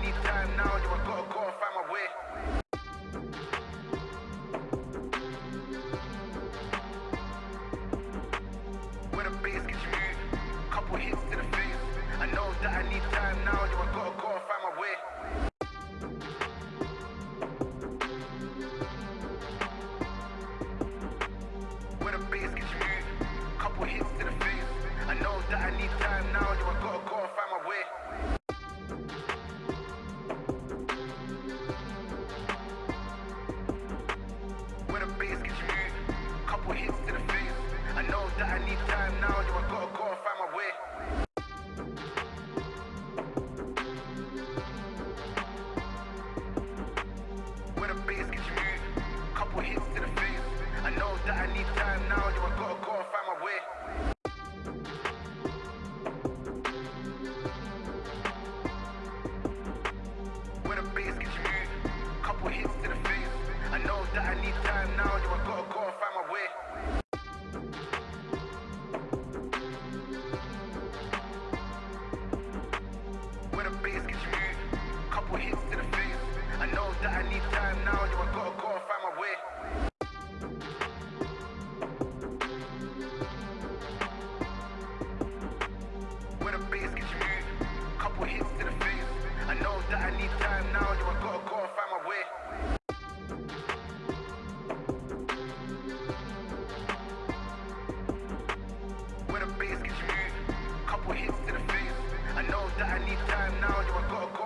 need time now, you I gotta go and find my way. When the bass gets you moved, couple hits to the face. I know that I need time now, you I gotta go and find my way. When the bass gets you moved, couple hits to the face. I know that I need time now, you I gotta go and find my way. That I need time now, yo, I gotta go and find my way. When the bass gets you couple hits to the face. I know that I need time now, yo, I gotta go and find my way. When the bass gets you couple hits to the face. I know that I need time now, yo, I gotta go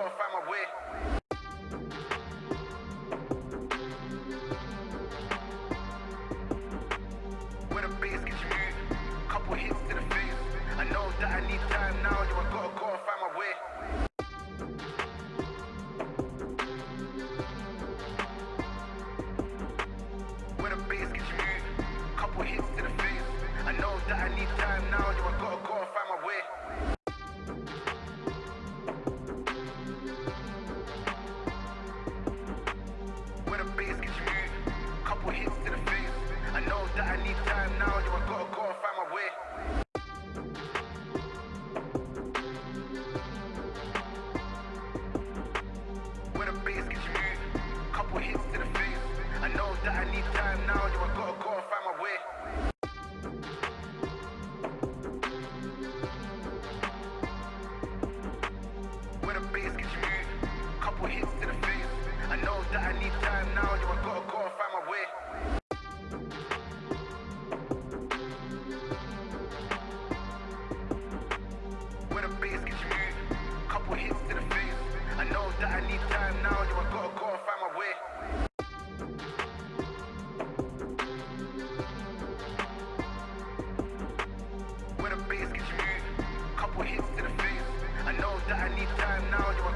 that I need time now, yo, I gotta go and find my way. The bass gets you couple hits to the face. I know that I need time now, yo, I gotta go and find my way. that I need time now, You I gotta go and find my way. Where the bass gets you, couple hits to the face. I know that I need time now, yo, I